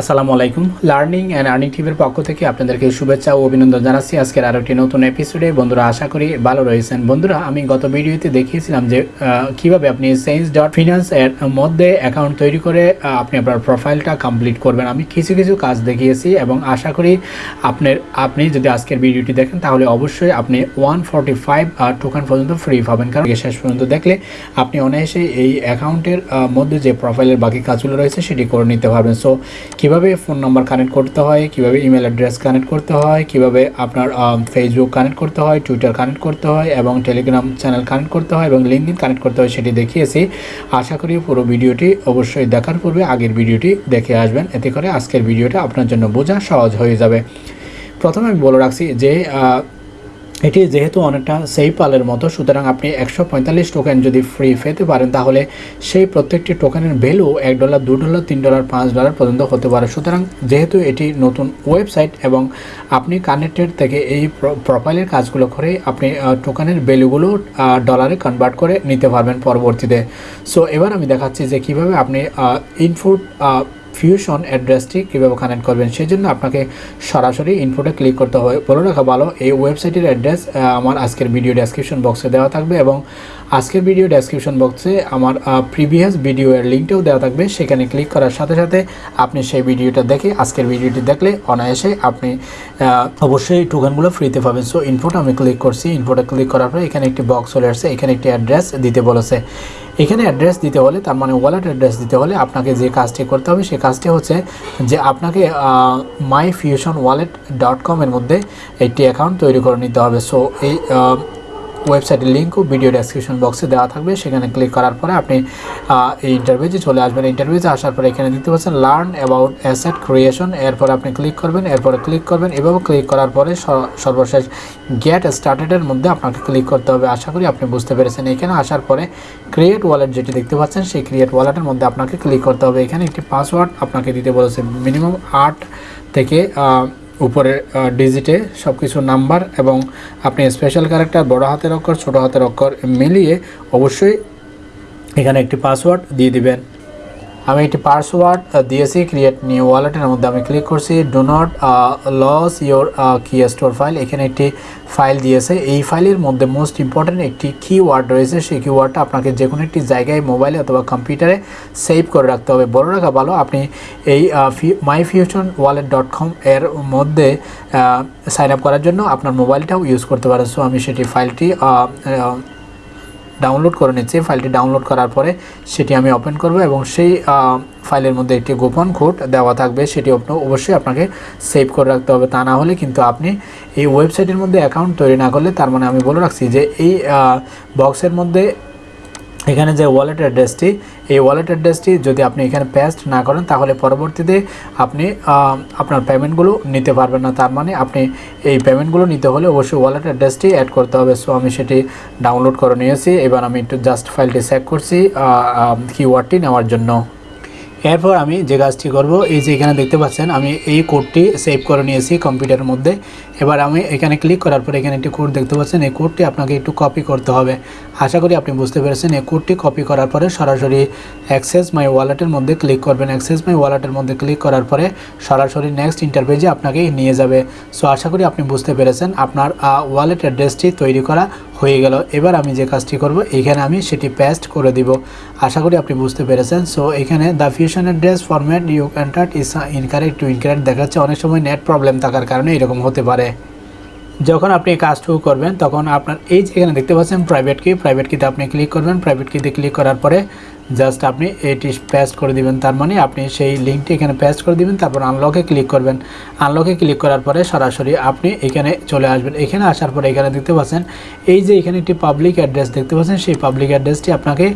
আসসালামু আলাইকুম। Learning and earning টিভির পক্ষ থেকে আপনাদেরকে শুভেচ্ছা ও অভিনন্দন জানাচ্ছি। আজকের আরও একটি নতুন এপিসোডে বন্ধুরা, আশা করি ভালো রয়েছেন। বন্ধুরা, আমি গত ভিডিওতে দেখিয়েছিলাম যে কীভাবে আপনি সেন্স ডট ফিনান্স এর মধ্যে অ্যাকাউন্ট তৈরি করে আপনি আপনার প্রোফাইলটা কমপ্লিট করবেন। আমি কিছু কিছু কাজ দেখিয়েছি এবং আশা করি আপনার, আপনি যদি আজকের ভিডিওটি দেখেন, তাহলে অবশ্যই আপনি ওয়ান ফর্টি ফাইভ টোকেন পর্যন্ত ফ্রি পাবেন। কারণ শেষ পর্যন্ত দেখলে আপনি অনায়াসে এই অ্যাকাউন্টের মধ্যে যে প্রোফাইলের বাকি কাজগুলো রয়েছে, সেটি করে নিতে পারবেন। সো কীভাবে ফোন নাম্বার কানেক্ট করতে হয়, কীভাবে ইমেল অ্যাড্রেস কানেক্ট করতে হয়, কীভাবে আপনার ফেসবুক কানেক্ট করতে হয় টুইটার কানেক্ট করতে হয় এবং টেলিগ্রাম চ্যানেল কানেক্ট করতে হয় এবং লিঙ্কডিন কানেক্ট করতে হয় সেটি দেখিয়েছি। আশা করি পুরো ভিডিওটি অবশ্যই দেখার পূর্বে আগের ভিডিওটি দেখে আসবেন। এতে করে আজকের ভিডিওটা আপনার জন্য বোঝা সহজ হয়ে যাবে। প্রথমে আমি বলে রাখছি যে এটি যেহেতু অনেকটা সেই পালের মতো, সুতরাং আপনি একশো পঁয়তাল্লিশ টোকেন যদি ফ্রি পেতে পারেন, তাহলে সেই প্রত্যেকটি টোকেনের ভ্যালু এক ডলার দু ডলার তিন ডলার পাঁচ ডলার পর্যন্ত হতে পারে। সুতরাং যেহেতু এটি নতুন ওয়েবসাইট এবং আপনি কানেক্টেড থেকে এই প্র- প্রোফাইলের কাজগুলো করে আপনি টোকেনের ভ্যালুগুলো ডলারে কনভার্ট করে নিতে পারবেন পরবর্তীতে। সো এবার আমি দেখাচ্ছি যে কীভাবে আপনি ইনপুট ফিউশন অ্যাড্রেসটি কীভাবে কানেক্ট করবেন সেই জন্য আপনাকে সরাসরি ইনফোটে ক্লিক করতে হবে। বলে রাখা ভালো, এই ওয়েবসাইটের অ্যাড্রেস আমার আজকের ভিডিও ডেসক্রিপশন বক্সে দেওয়া থাকবে এবং আজকের ভিডিও ডেসক্রিপশন বক্সে আমার প্রিভিয়াস ভিডিও এর লিঙ্কটাও দেওয়া থাকবে। সেখানে ক্লিক করার সাথে সাথে আপনি সেই ভিডিওটা দেখে আজকের ভিডিওটি দেখলে অনায়াসে আপনি অবশ্যই টোকেনগুলো ফ্রিতে পাবেন। সো ইনপুট আমি ক্লিক করছি। ইনপুটে ক্লিক করার পরে এখানে একটি বক্স চলে আসছে। এখানে একটি অ্যাড্রেস দিতে বলেছে। এখানে অ্যাড্রেস দিতে হলে, তার মানে ওয়ালেট অ্যাড্রেস দিতে হলে আপনাকে যে কাজটি করতে হবে সেই কাজটি হচ্ছে যে আপনাকে মাই ফিউশন ওয়ালেট ডট কমের মধ্যে একটি অ্যাকাউন্ট তৈরি করে নিতে হবে। সো এই ওয়েবসাইটের লিঙ্কও ভিডিও ডেসক্রিপশন বক্সে দেওয়া থাকবে। সেখানে ক্লিক করার পরে আপনি এই ইন্টারভিউতে চলে আসবেন। ইন্টারভিউতে আসার পরে এখানে দেখতে পাচ্ছেন লার্ন অ্যাবাউট অ্যাসেট ক্রিয়েশন এরপর আপনি ক্লিক করবেন, এরপরে ক্লিক করবেন। এভাবে ক্লিক করার পরে সর্বশেষ গেট স্টার্টেডের মধ্যে আপনাকে ক্লিক করতে হবে। আশা করি আপনি বুঝতে পেরেছেন। এখানে আসার পরে ক্রিয়েট ওয়ালেট যেটি দেখতে পাচ্ছেন, সেই ক্রিয়েট ওয়ালেটের মধ্যে আপনাকে ক্লিক করতে হবে। এখানে একটি পাসওয়ার্ড আপনাকে দিতে বলেছে। মিনিমাম আট থেকে আহ, উপরের ডিজিটে সব কিছু নাম্বার এবং আপনি স্পেশাল ক্যারেক্টার বড় হাতের অক্ষর ছোট হাতের অক্ষর মিলিয়ে অবশ্যই এখানে একটি পাসওয়ার্ড দিয়ে দিবেন। আমি একটি পাসওয়ার্ড দিয়েছি ক্রিয়েট নিউ ওয়ালেটের মধ্যে আমি ক্লিক করছি do not lose your key store file এখানে একটি ফাইল দিয়েছে। এই ফাইলের মধ্যে মোস্ট ইম্পর্ট্যান্ট একটি কিওয়ার্ড রয়েছে। সেই কিওয়ার্ডটা আপনাকে যে কোনো একটি জায়গায় মোবাইলে অথবা কম্পিউটারে সেভ করে রাখতে হবে। বড় রাখা ভালো, আপনি এই my fusion wallet dot com এর মধ্যে সাইন আপ করার জন্য আপনার মোবাইলটাও ইউজ করতে পারেন। সো আমি সেটি ফাইলটি ডাউনলোড করে নিচ্ছি। ফাইলটি ডাউনলোড করার পরে সেটি আমি ওপেন করব এবং সেই ফাইলের মধ্যে একটি গোপন কোড দেওয়া থাকবে। সেটি অবশ্যই আপনাকে সেভ করে রাখতে হবে। তা না হলে কিন্তু আপনি এই ওয়েবসাইটের মধ্যে অ্যাকাউন্ট তৈরি না করলে, তার মানে আমি বলে রাখছি যে এই বক্সের মধ্যে এখানে যে ওয়ালেট অ্যাড্রেসটি এই ওয়ালেট অ্যাড্রেসটি যদি আপনি এখানে পেস্ট না করেন, তাহলে পরবর্তীতে আপনি আপনার পেমেন্টগুলো নিতে পারবেন না। তার মানে আপনি এই পেমেন্টগুলো নিতে হলে অবশ্যই ওয়ালেট অ্যাড্রেসটি অ্যাড করতে হবে। সো আমি সেটি ডাউনলোড করে নিয়েছি। এবার আমি একটু জাস্ট ফাইলটি চেক করছি কিওয়ার্ডটি নেওয়ার জন্য। এরপর আমি যে কাজটি করব, এই যে এখানে দেখতে পাচ্ছেন, আমি এই কোডটি সেভ করে নিয়েছি কম্পিউটারের মধ্যে। এবার আমি এখানে ক্লিক করার পর এখানে একটি কোড দেখতে পাচ্ছেন, এই কোডটি আপনাকে একটু কপি করতে হবে। আশা করি আপনি বুঝতে পেরেছেন, এই কোডটি কপি করার পরে সরাসরি অ্যাক্সেস মাই ওয়ালেটের মধ্যে ক্লিক করবেন। অ্যাক্সেস মাই ওয়ালেটের মধ্যে ক্লিক করার পরে সরাসরি নেক্সট ইন্টারপেজে আপনাকে নিয়ে যাবে। সো আশা করি আপনি বুঝতে পেরেছেন, আপনার ওয়ালেট অ্যাড্রেসটি তৈরি করা হয়ে গেল। এবার আমি যে কাজটি করব, এখানে আমি সেটি পেস্ট করে দিব। আশা করি আপনি বুঝতে পেরেছেন। সো এখানে the fusion address format you contract is incorrect to incorrect দেখাচ্ছে। অনেক সময় নেট প্রবলেম থাকার কারণে এরকম হতে পারে। যখন আপনি কাজটুকু করবেন, তখন আপনার এই যেখানে দেখতে পাচ্ছেন প্রাইভেট কি প্রাইভেট কিতে আপনি ক্লিক করবেন। প্রাইভেট কিতে ক্লিক করার পরে জাস্ট আপনি এটি পেস্ট করে দিবেন। তার মানে আপনি সেই লিঙ্কটি এখানে পেস্ট করে দিবেন, তারপর আনলকে ক্লিক করবেন। আনলকে ক্লিক করার পরে সরাসরি আপনি এখানে চলে আসবেন। এখানে আসার পরে এখানে দেখতে পাচ্ছেন, এই যে এখানে একটি পাবলিক অ্যাড্রেস দেখতে পাচ্ছেন, সেই পাবলিক অ্যাড্রেসটি আপনাকে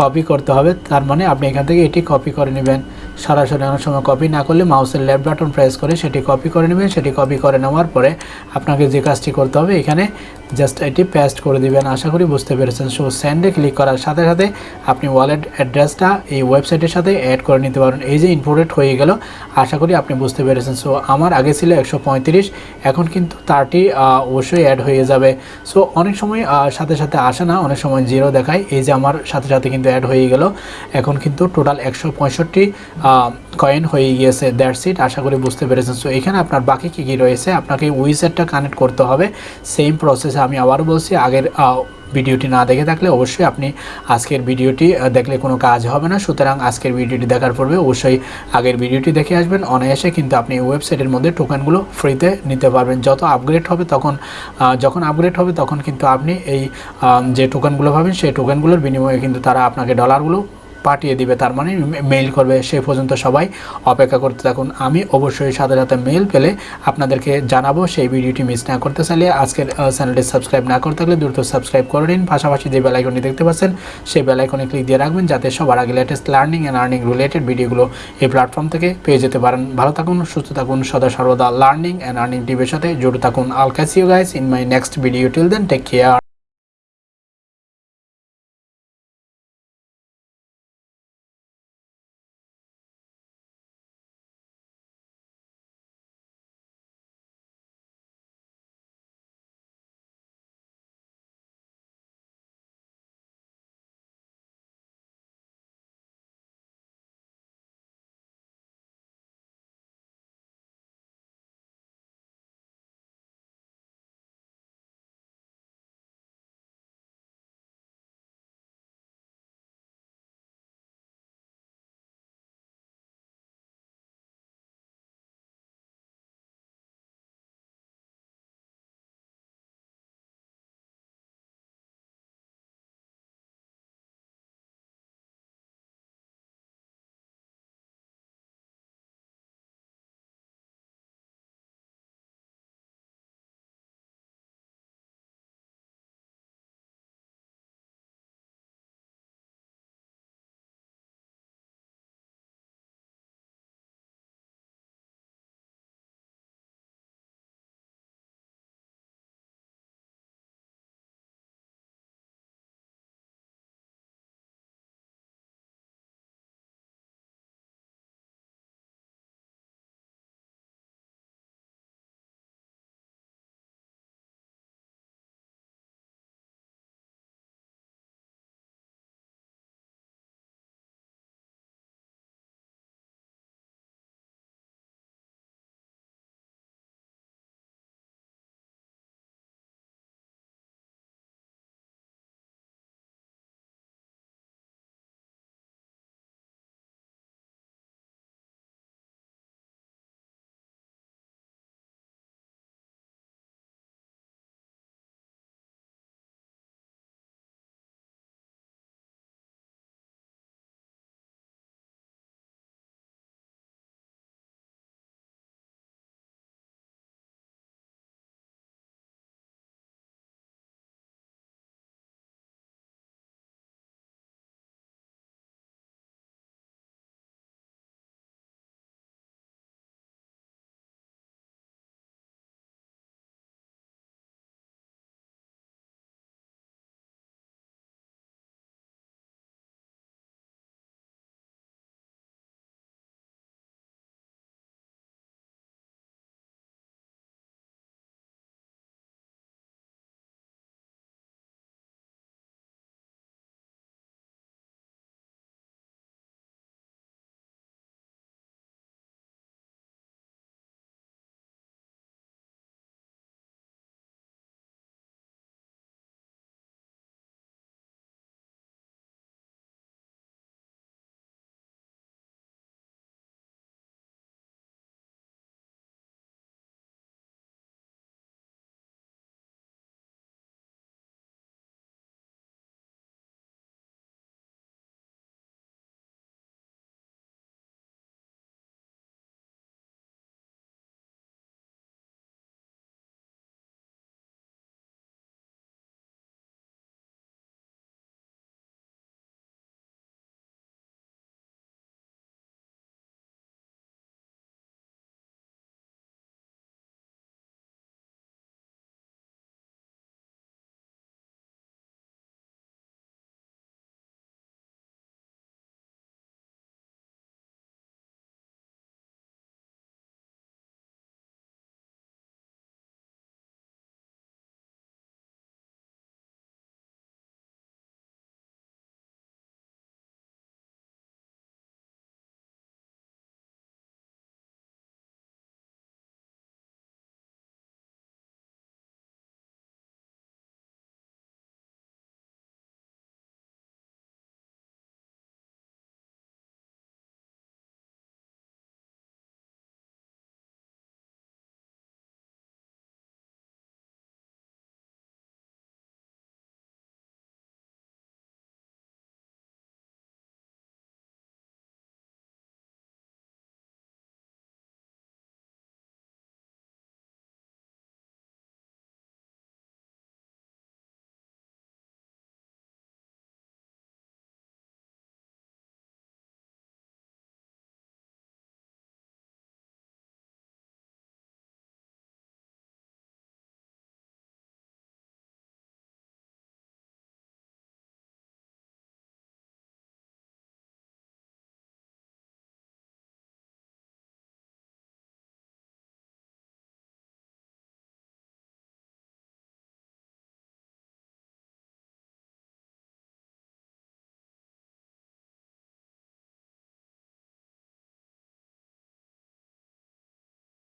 কপি করতে হবে। তার মানে আপনি এখান থেকে এটি কপি করে নেবেন। সরাসরি অনেক সময় কপি না করলে মাউসের লেফট বাটন প্রেস করে সেটি কপি করে নেবেন। সেটি কপি করে নেওয়ার পরে আপনাকে যে কাজটি করতে হবে এখানে জাস্ট এটি পেস্ট করে দিবেন। আশা করি বুঝতে পেরেছেন। সো সেন্ডে ক্লিক করার সাথে সাথে আপনি ওয়ালেট অ্যাড্রেসটা এই ওয়েবসাইটের সাথে অ্যাড করে নিতে পারেন এই যে ইনপোর্টেড হয়ে গেল, আশা করি আপনি বুঝতে পেরেছেন। সো আমার আগে ছিল একশো পঁয়ত্রিশ, এখন কিন্তু তারটি অবশ্যই অ্যাড হয়ে যাবে। সো অনেক সময় সাথে সাথে আসে না, অনেক সময় জিরো দেখায়। এই যে আমার সাথে সাথে কিন্তু কিন্তু অ্যাড হয়ে গেল। এখন কিন্তু টোটাল একশো পঁয়ষট্টি কয়েন হয়ে গিয়েছে। দ্যাটস সিট আশা করি বুঝতে পেরেছেন। সো এখানে আপনার বাকি কী কী রয়েছে? আপনাকে উইসেটটা কানেক্ট করতে হবে। সেম প্রসেসে আমি আবারও বলছি, আগের ভিডিওটি না দেখে থাকলে অবশ্যই আপনি আজকের ভিডিওটি দেখলে কোনো কাজ হবে না। সুতরাং আজকের ভিডিওটি দেখার পূর্বে অবশ্যই আগের ভিডিওটি দেখে আসবেন। অনায়াসে কিন্তু আপনি ওয়েবসাইটের মধ্যে টোকেনগুলো ফ্রিতে নিতে পারবেন। যত আপগ্রেড হবে তখন যখন আপগ্রেড হবে তখন কিন্তু আপনি এই যে টোকেনগুলো পাবেন, সেই টোকেনগুলোর বিনিময়ে কিন্তু তারা আপনাকে ডলারগুলো পাঠিয়ে দিবে, তার মানে মেইল করবে সে পর্যন্ত সবাই। অপেক্ষা করতে থাকুন, আমি অবশ্যই সাথে সাথে মেইল পেলে আপনাদেরকে জানাব সেই ভিডিওটি মিস না করতে চাইলে। আজকের চ্যানেলটি সাবস্ক্রাইব না করতে থাকলে দ্রুত সাবস্ক্রাইব করে নিন। পাশাপাশি যে বেলাইকনটি দেখতে পাচ্ছেন, সেই বেলাইকনে ক্লিক দিয়ে রাখবেন যাতে সবার আগে latest learning and earning related ভিডিওগুলো এই প্ল্যাটফর্ম থেকে পেয়ে যেতে পারেন। ভালো থাকুন, সুস্থ থাকুন, সদা সর্বদা লার্নিং অ্যান্ড আর্নিং টিভির সাথে জুড়ে থাকুন। I'll catch you guys in my next video till then take care